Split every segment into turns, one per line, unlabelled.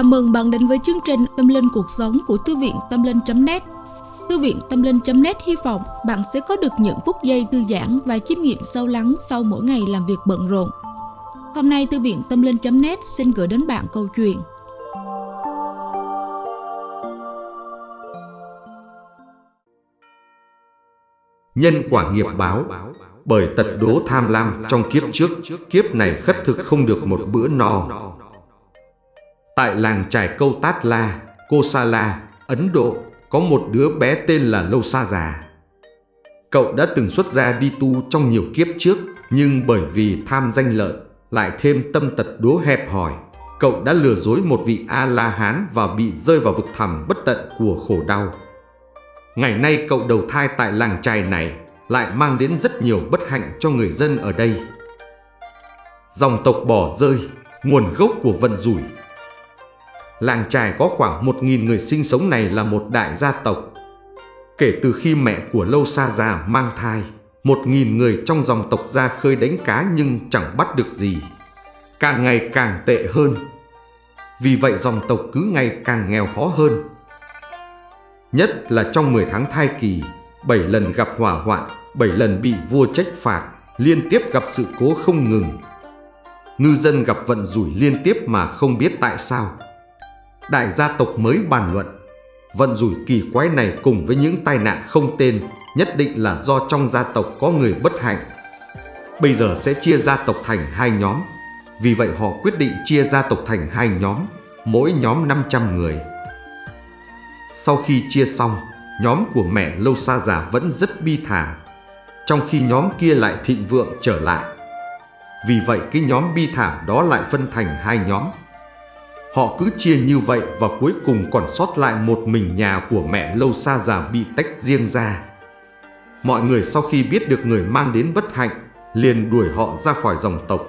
Chào mừng bạn đến với chương trình Tâm Linh Cuộc Sống của Thư viện Tâm Linh.net Thư viện Tâm Linh.net hy vọng bạn sẽ có được những phút giây thư giãn và chiêm nghiệm sâu lắng sau mỗi ngày làm việc bận rộn. Hôm nay, Thư viện Tâm Linh.net xin gửi đến bạn câu chuyện.
Nhân quả nghiệp báo, Bởi tật đố tham lam trong kiếp trước, Kiếp này khất thực không được một bữa no. Tại làng trải câu Tát La, Kosala, Ấn Độ có một đứa bé tên là Lâu Sa Già. Cậu đã từng xuất gia đi tu trong nhiều kiếp trước, nhưng bởi vì tham danh lợi, lại thêm tâm tật đố hẹp hòi, cậu đã lừa dối một vị A-la-hán và bị rơi vào vực thẳm bất tận của khổ đau. Ngày nay cậu đầu thai tại làng trài này lại mang đến rất nhiều bất hạnh cho người dân ở đây. Dòng tộc bỏ rơi, nguồn gốc của vận rủi Làng trài có khoảng 1.000 người sinh sống này là một đại gia tộc. Kể từ khi mẹ của Lâu Sa già mang thai, 1.000 người trong dòng tộc ra khơi đánh cá nhưng chẳng bắt được gì. Càng ngày càng tệ hơn. Vì vậy dòng tộc cứ ngày càng nghèo khó hơn. Nhất là trong 10 tháng thai kỳ, 7 lần gặp hỏa hoạn, 7 lần bị vua trách phạt, liên tiếp gặp sự cố không ngừng. Ngư dân gặp vận rủi liên tiếp mà không biết tại sao đại gia tộc mới bàn luận. Vận rủi kỳ quái này cùng với những tai nạn không tên nhất định là do trong gia tộc có người bất hạnh. Bây giờ sẽ chia gia tộc thành hai nhóm. Vì vậy họ quyết định chia gia tộc thành hai nhóm, mỗi nhóm 500 người. Sau khi chia xong, nhóm của mẹ Lâu Sa Già vẫn rất bi thảm, trong khi nhóm kia lại thịnh vượng trở lại. Vì vậy cái nhóm bi thảm đó lại phân thành hai nhóm. Họ cứ chia như vậy và cuối cùng còn sót lại một mình nhà của mẹ lâu xa già bị tách riêng ra. Mọi người sau khi biết được người mang đến bất hạnh, liền đuổi họ ra khỏi dòng tộc.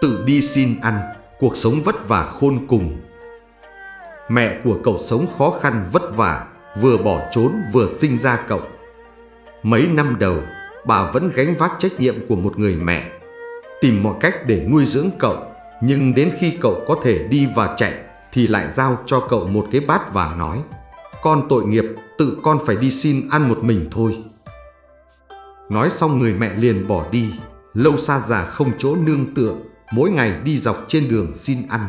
Tự đi xin ăn, cuộc sống vất vả khôn cùng. Mẹ của cậu sống khó khăn vất vả, vừa bỏ trốn vừa sinh ra cậu. Mấy năm đầu, bà vẫn gánh vác trách nhiệm của một người mẹ, tìm mọi cách để nuôi dưỡng cậu nhưng đến khi cậu có thể đi và chạy thì lại giao cho cậu một cái bát và nói Con tội nghiệp, tự con phải đi xin ăn một mình thôi. Nói xong người mẹ liền bỏ đi, lâu xa già không chỗ nương tựa, mỗi ngày đi dọc trên đường xin ăn.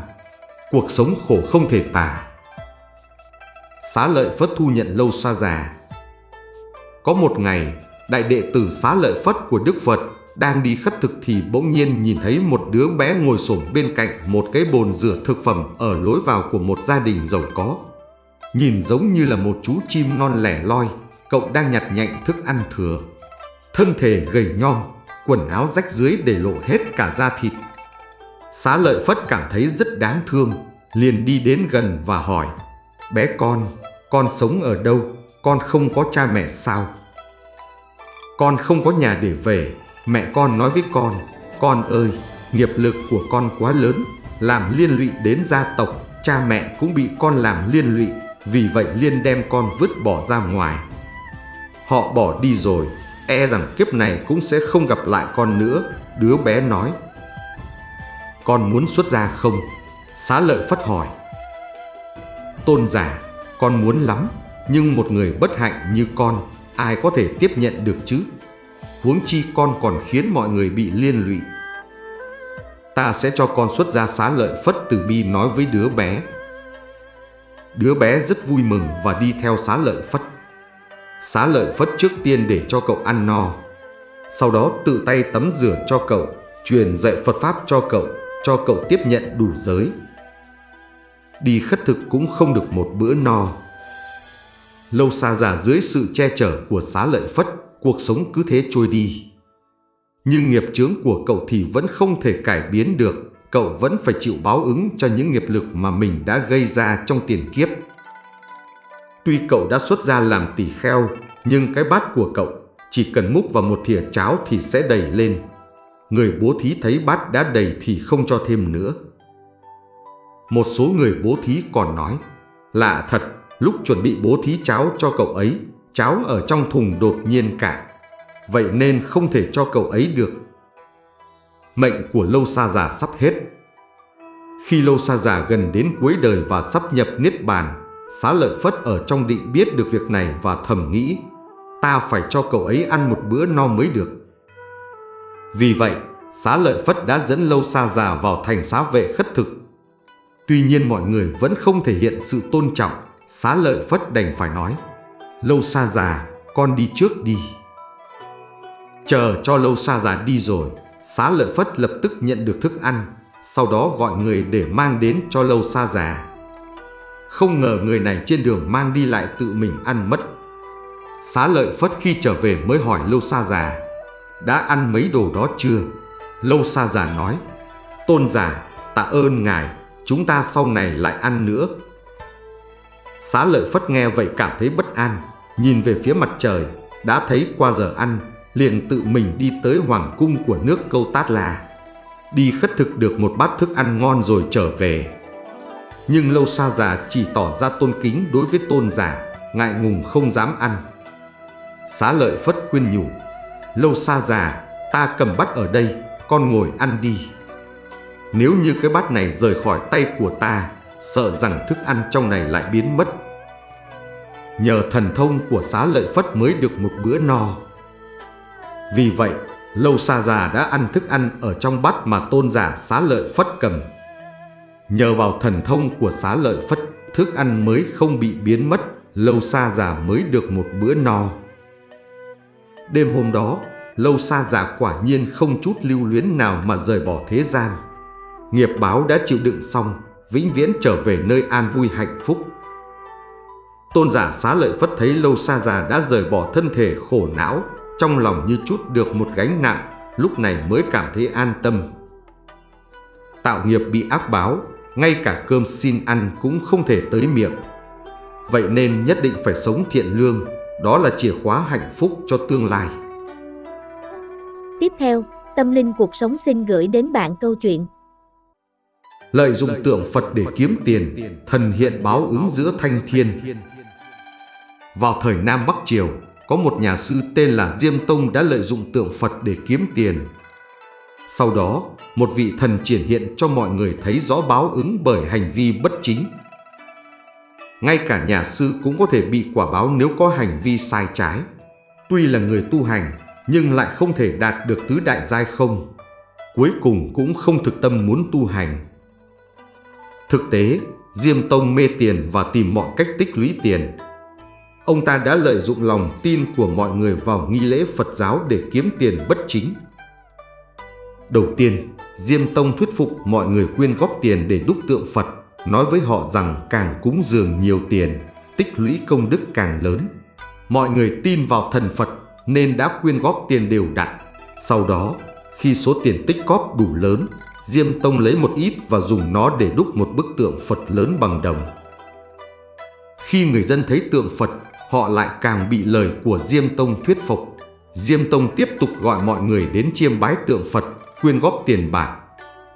Cuộc sống khổ không thể tả. Xá lợi Phất thu nhận lâu xa già. Có một ngày, đại đệ tử xá lợi Phất của Đức Phật đang đi khất thực thì bỗng nhiên nhìn thấy một đứa bé ngồi xổm bên cạnh một cái bồn rửa thực phẩm ở lối vào của một gia đình giàu có. Nhìn giống như là một chú chim non lẻ loi, cậu đang nhặt nhạnh thức ăn thừa. Thân thể gầy nhom, quần áo rách dưới để lộ hết cả da thịt. Xá lợi Phất cảm thấy rất đáng thương, liền đi đến gần và hỏi Bé con, con sống ở đâu? Con không có cha mẹ sao? Con không có nhà để về, Mẹ con nói với con, con ơi, nghiệp lực của con quá lớn, làm liên lụy đến gia tộc, cha mẹ cũng bị con làm liên lụy, vì vậy liên đem con vứt bỏ ra ngoài. Họ bỏ đi rồi, e rằng kiếp này cũng sẽ không gặp lại con nữa, đứa bé nói. Con muốn xuất gia không? Xá lợi phất hỏi. Tôn giả, con muốn lắm, nhưng một người bất hạnh như con, ai có thể tiếp nhận được chứ? Huống chi con còn khiến mọi người bị liên lụy. Ta sẽ cho con xuất ra xá lợi Phất Từ Bi nói với đứa bé. Đứa bé rất vui mừng và đi theo xá lợi Phất. Xá lợi Phất trước tiên để cho cậu ăn no, sau đó tự tay tắm rửa cho cậu, truyền dạy Phật Pháp cho cậu, cho cậu tiếp nhận đủ giới. Đi khất thực cũng không được một bữa no. Lâu xa già dưới sự che chở của xá lợi Phất cuộc sống cứ thế trôi đi. Nhưng nghiệp chướng của cậu thì vẫn không thể cải biến được, cậu vẫn phải chịu báo ứng cho những nghiệp lực mà mình đã gây ra trong tiền kiếp. Tuy cậu đã xuất ra làm tỷ kheo, nhưng cái bát của cậu chỉ cần múc vào một thìa cháo thì sẽ đầy lên. Người bố thí thấy bát đã đầy thì không cho thêm nữa. Một số người bố thí còn nói, lạ thật, lúc chuẩn bị bố thí cháo cho cậu ấy cháo ở trong thùng đột nhiên cạn, vậy nên không thể cho cậu ấy được. Mệnh của lâu Sa già sắp hết. Khi Lâu Sa Già gần đến cuối đời và sắp nhập Niết Bàn, Xá Lợi Phất ở trong định biết được việc này và thầm nghĩ, ta phải cho cậu ấy ăn một bữa no mới được. Vì vậy, Xá Lợi Phất đã dẫn Lâu Sa Già vào thành xá vệ khất thực. Tuy nhiên mọi người vẫn không thể hiện sự tôn trọng, Xá Lợi Phất đành phải nói, Lâu xa Già, con đi trước đi. Chờ cho Lâu xa Già đi rồi, Xá Lợi Phất lập tức nhận được thức ăn, sau đó gọi người để mang đến cho Lâu xa Già. Không ngờ người này trên đường mang đi lại tự mình ăn mất. Xá Lợi Phất khi trở về mới hỏi Lâu xa Già, đã ăn mấy đồ đó chưa? Lâu xa Già nói, Tôn giả, tạ ơn ngài, chúng ta sau này lại ăn nữa. Xá Lợi Phất nghe vậy cảm thấy bất an, nhìn về phía mặt trời, đã thấy qua giờ ăn, liền tự mình đi tới hoàng cung của nước câu Tát La. Đi khất thực được một bát thức ăn ngon rồi trở về. Nhưng lâu xa già chỉ tỏ ra tôn kính đối với tôn giả, ngại ngùng không dám ăn. Xá lợi phất khuyên nhủ, lâu xa già, ta cầm bát ở đây, con ngồi ăn đi. Nếu như cái bát này rời khỏi tay của ta, sợ rằng thức ăn trong này lại biến mất. Nhờ thần thông của xá lợi phất mới được một bữa no. Vì vậy, Lâu xa Già đã ăn thức ăn ở trong bát mà tôn giả xá lợi phất cầm. Nhờ vào thần thông của xá lợi phất, thức ăn mới không bị biến mất, Lâu xa Già mới được một bữa no. Đêm hôm đó, Lâu xa Già quả nhiên không chút lưu luyến nào mà rời bỏ thế gian. Nghiệp báo đã chịu đựng xong, vĩnh viễn trở về nơi an vui hạnh phúc. Tôn giả xá lợi phất thấy Lâu Sa Già đã rời bỏ thân thể khổ não, trong lòng như chút được một gánh nặng, lúc này mới cảm thấy an tâm. Tạo nghiệp bị ác báo, ngay cả cơm xin ăn cũng không thể tới miệng. Vậy nên nhất định phải sống thiện lương, đó là chìa khóa hạnh phúc cho tương lai.
Tiếp theo, Tâm Linh Cuộc Sống xin gửi đến bạn câu chuyện
Lợi dụng tượng Phật để kiếm tiền, thần hiện báo ứng giữa thanh thiên. Vào thời Nam Bắc Triều, có một nhà sư tên là Diêm Tông đã lợi dụng tượng Phật để kiếm tiền. Sau đó, một vị thần triển hiện cho mọi người thấy rõ báo ứng bởi hành vi bất chính. Ngay cả nhà sư cũng có thể bị quả báo nếu có hành vi sai trái. Tuy là người tu hành, nhưng lại không thể đạt được tứ đại giai không. Cuối cùng cũng không thực tâm muốn tu hành. Thực tế, Diêm Tông mê tiền và tìm mọi cách tích lũy tiền, Ông ta đã lợi dụng lòng tin của mọi người vào nghi lễ Phật giáo để kiếm tiền bất chính. Đầu tiên, Diêm Tông thuyết phục mọi người quyên góp tiền để đúc tượng Phật, nói với họ rằng càng cúng dường nhiều tiền, tích lũy công đức càng lớn. Mọi người tin vào thần Phật nên đã quyên góp tiền đều đặn. Sau đó, khi số tiền tích góp đủ lớn, Diêm Tông lấy một ít và dùng nó để đúc một bức tượng Phật lớn bằng đồng. Khi người dân thấy tượng Phật họ lại càng bị lời của Diêm Tông thuyết phục. Diêm Tông tiếp tục gọi mọi người đến chiêm bái tượng Phật, quyên góp tiền bạc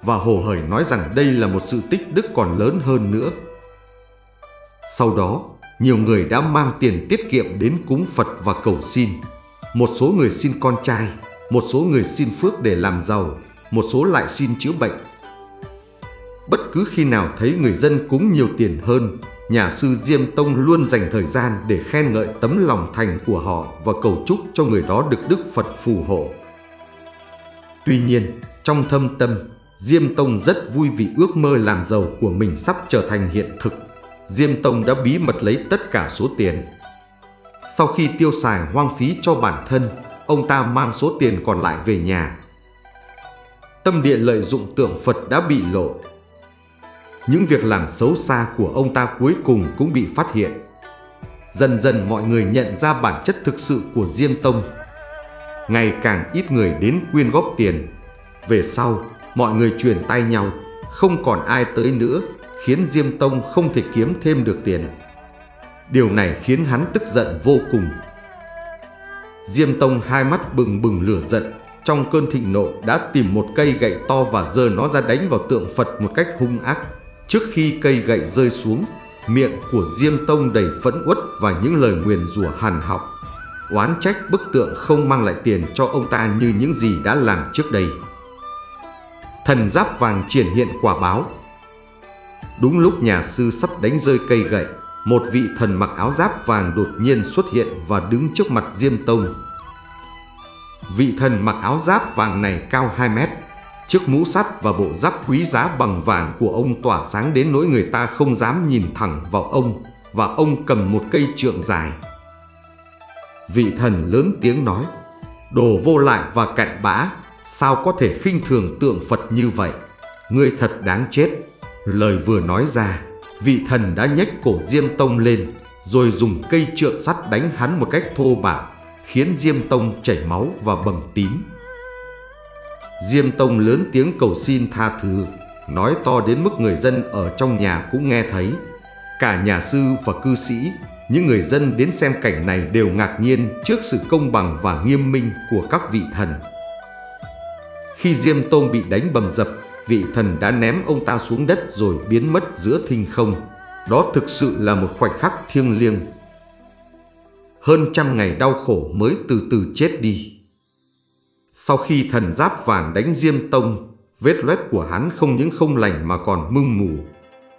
và hồ hởi nói rằng đây là một sự tích đức còn lớn hơn nữa. Sau đó, nhiều người đã mang tiền tiết kiệm đến cúng Phật và cầu xin. Một số người xin con trai, một số người xin phước để làm giàu, một số lại xin chữa bệnh. Bất cứ khi nào thấy người dân cúng nhiều tiền hơn, nhà sư Diêm Tông luôn dành thời gian để khen ngợi tấm lòng thành của họ và cầu chúc cho người đó được Đức Phật phù hộ. Tuy nhiên, trong thâm tâm, Diêm Tông rất vui vì ước mơ làm giàu của mình sắp trở thành hiện thực. Diêm Tông đã bí mật lấy tất cả số tiền. Sau khi tiêu xài hoang phí cho bản thân, ông ta mang số tiền còn lại về nhà. Tâm địa lợi dụng tượng Phật đã bị lộ, những việc làm xấu xa của ông ta cuối cùng cũng bị phát hiện. Dần dần mọi người nhận ra bản chất thực sự của Diêm Tông. Ngày càng ít người đến quyên góp tiền. Về sau, mọi người truyền tay nhau, không còn ai tới nữa, khiến Diêm Tông không thể kiếm thêm được tiền. Điều này khiến hắn tức giận vô cùng. Diêm Tông hai mắt bừng bừng lửa giận, trong cơn thịnh nộ đã tìm một cây gậy to và giơ nó ra đánh vào tượng Phật một cách hung ác. Trước khi cây gậy rơi xuống, miệng của Diêm Tông đầy phẫn uất và những lời nguyền rủa hằn học. Oán trách bức tượng không mang lại tiền cho ông ta như những gì đã làm trước đây. Thần giáp vàng triển hiện quả báo. Đúng lúc nhà sư sắp đánh rơi cây gậy, một vị thần mặc áo giáp vàng đột nhiên xuất hiện và đứng trước mặt Diêm Tông. Vị thần mặc áo giáp vàng này cao 2 mét, chiếc mũ sắt và bộ giáp quý giá bằng vàng của ông tỏa sáng đến nỗi người ta không dám nhìn thẳng vào ông và ông cầm một cây trượng dài. Vị thần lớn tiếng nói, đồ vô lại và cặn bã, sao có thể khinh thường tượng Phật như vậy? Ngươi thật đáng chết. Lời vừa nói ra, vị thần đã nhếch cổ Diêm Tông lên, rồi dùng cây trượng sắt đánh hắn một cách thô bạo, khiến Diêm Tông chảy máu và bầm tím. Diêm Tông lớn tiếng cầu xin tha thứ, nói to đến mức người dân ở trong nhà cũng nghe thấy. Cả nhà sư và cư sĩ, những người dân đến xem cảnh này đều ngạc nhiên trước sự công bằng và nghiêm minh của các vị thần. Khi Diêm Tông bị đánh bầm dập, vị thần đã ném ông ta xuống đất rồi biến mất giữa thinh không. Đó thực sự là một khoảnh khắc thiêng liêng. Hơn trăm ngày đau khổ mới từ từ chết đi. Sau khi thần giáp vàng đánh Diêm Tông, vết loét của hắn không những không lành mà còn mưng mù.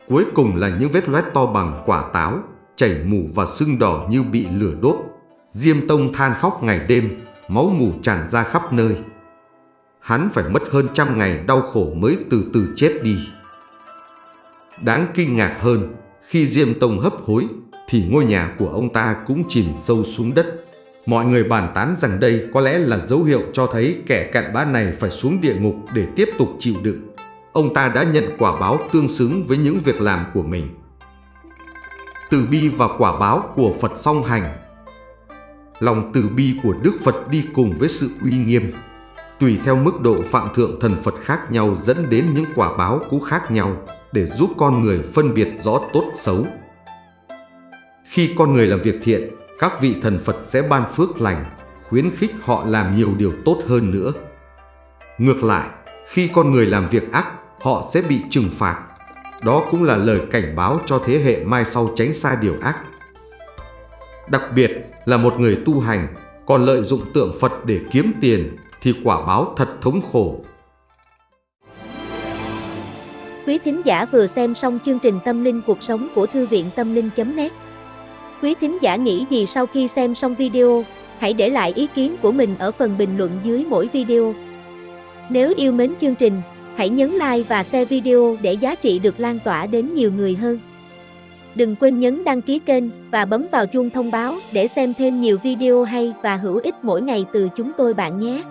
Cuối cùng là những vết loét to bằng quả táo, chảy mù và sưng đỏ như bị lửa đốt. Diêm Tông than khóc ngày đêm, máu mù tràn ra khắp nơi. Hắn phải mất hơn trăm ngày đau khổ mới từ từ chết đi. Đáng kinh ngạc hơn, khi Diêm Tông hấp hối, thì ngôi nhà của ông ta cũng chìm sâu xuống đất. Mọi người bàn tán rằng đây có lẽ là dấu hiệu cho thấy kẻ cặn bã này phải xuống địa ngục để tiếp tục chịu đựng. Ông ta đã nhận quả báo tương xứng với những việc làm của mình. Từ bi và quả báo của Phật song hành Lòng từ bi của Đức Phật đi cùng với sự uy nghiêm. Tùy theo mức độ phạm thượng thần Phật khác nhau dẫn đến những quả báo cũng khác nhau để giúp con người phân biệt rõ tốt xấu. Khi con người làm việc thiện, các vị thần Phật sẽ ban phước lành, khuyến khích họ làm nhiều điều tốt hơn nữa. Ngược lại, khi con người làm việc ác, họ sẽ bị trừng phạt. Đó cũng là lời cảnh báo cho thế hệ mai sau tránh xa điều ác. Đặc biệt là một người tu hành còn lợi dụng tượng Phật để kiếm tiền thì quả báo thật thống khổ.
Quý thính giả vừa xem xong chương trình Tâm linh cuộc sống của Thư viện Tâm linh.net Quý thính giả nghĩ gì sau khi xem xong video? Hãy để lại ý kiến của mình ở phần bình luận dưới mỗi video. Nếu yêu mến chương trình, hãy nhấn like và share video để giá trị được lan tỏa đến nhiều người hơn. Đừng quên nhấn đăng ký kênh và bấm vào chuông thông báo để xem thêm nhiều video hay và hữu ích mỗi ngày từ chúng tôi bạn nhé.